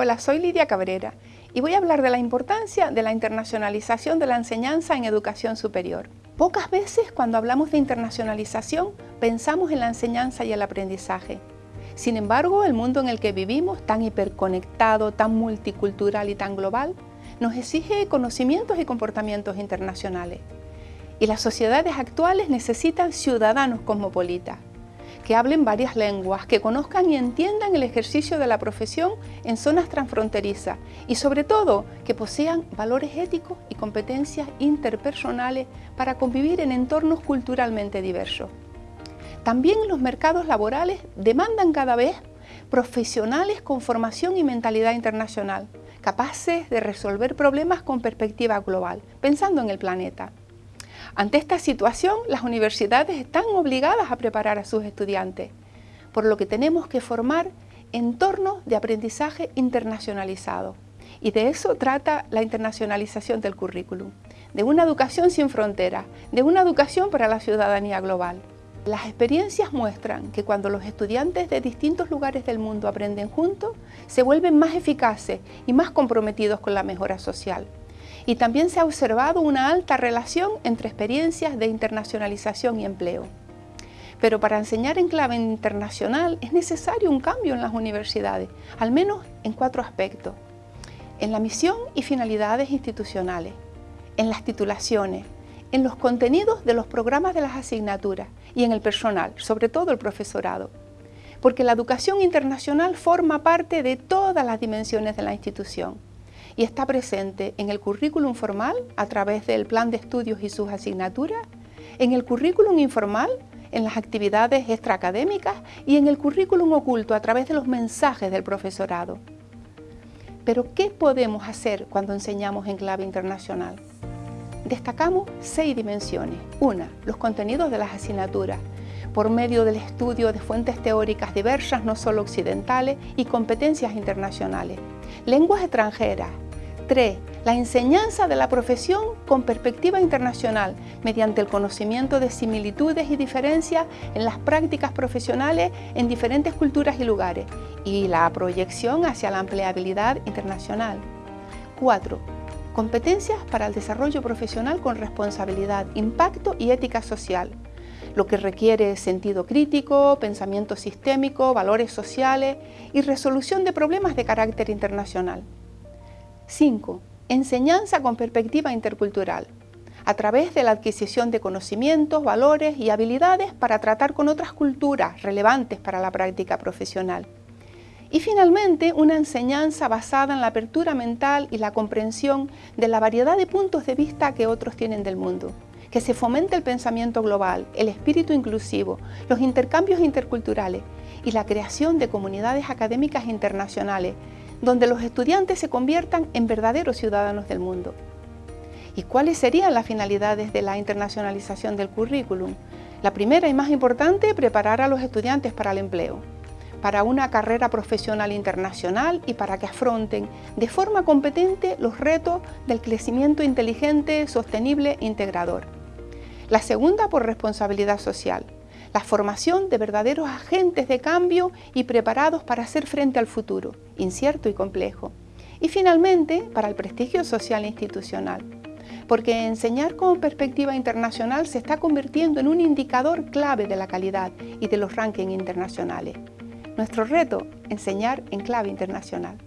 Hola, soy Lidia Cabrera y voy a hablar de la importancia de la internacionalización de la enseñanza en educación superior. Pocas veces cuando hablamos de internacionalización pensamos en la enseñanza y el aprendizaje. Sin embargo, el mundo en el que vivimos, tan hiperconectado, tan multicultural y tan global, nos exige conocimientos y comportamientos internacionales. Y las sociedades actuales necesitan ciudadanos cosmopolitas, que hablen varias lenguas, que conozcan y entiendan el ejercicio de la profesión en zonas transfronterizas y sobre todo que posean valores éticos y competencias interpersonales para convivir en entornos culturalmente diversos. También los mercados laborales demandan cada vez profesionales con formación y mentalidad internacional, capaces de resolver problemas con perspectiva global, pensando en el planeta. Ante esta situación, las universidades están obligadas a preparar a sus estudiantes, por lo que tenemos que formar entornos de aprendizaje internacionalizado. Y de eso trata la internacionalización del currículum, de una educación sin fronteras, de una educación para la ciudadanía global. Las experiencias muestran que cuando los estudiantes de distintos lugares del mundo aprenden juntos, se vuelven más eficaces y más comprometidos con la mejora social y también se ha observado una alta relación entre experiencias de internacionalización y empleo. Pero para enseñar en clave internacional es necesario un cambio en las universidades, al menos en cuatro aspectos. En la misión y finalidades institucionales, en las titulaciones, en los contenidos de los programas de las asignaturas y en el personal, sobre todo el profesorado. Porque la educación internacional forma parte de todas las dimensiones de la institución y está presente en el currículum formal a través del plan de estudios y sus asignaturas, en el currículum informal, en las actividades extraacadémicas y en el currículum oculto a través de los mensajes del profesorado. Pero, ¿qué podemos hacer cuando enseñamos en clave internacional? Destacamos seis dimensiones. Una, los contenidos de las asignaturas, por medio del estudio de fuentes teóricas diversas, no solo occidentales, y competencias internacionales. Lenguas extranjeras, 3. La enseñanza de la profesión con perspectiva internacional mediante el conocimiento de similitudes y diferencias en las prácticas profesionales en diferentes culturas y lugares y la proyección hacia la empleabilidad internacional. 4. Competencias para el desarrollo profesional con responsabilidad, impacto y ética social, lo que requiere sentido crítico, pensamiento sistémico, valores sociales y resolución de problemas de carácter internacional. 5. Enseñanza con perspectiva intercultural, a través de la adquisición de conocimientos, valores y habilidades para tratar con otras culturas relevantes para la práctica profesional. Y finalmente, una enseñanza basada en la apertura mental y la comprensión de la variedad de puntos de vista que otros tienen del mundo. Que se fomente el pensamiento global, el espíritu inclusivo, los intercambios interculturales y la creación de comunidades académicas internacionales donde los estudiantes se conviertan en verdaderos ciudadanos del mundo. ¿Y cuáles serían las finalidades de la internacionalización del currículum? La primera y más importante, preparar a los estudiantes para el empleo, para una carrera profesional internacional y para que afronten de forma competente los retos del crecimiento inteligente, sostenible e integrador. La segunda, por responsabilidad social, la formación de verdaderos agentes de cambio y preparados para hacer frente al futuro, incierto y complejo. Y finalmente, para el prestigio social e institucional, porque enseñar con perspectiva internacional se está convirtiendo en un indicador clave de la calidad y de los rankings internacionales. Nuestro reto, enseñar en clave internacional.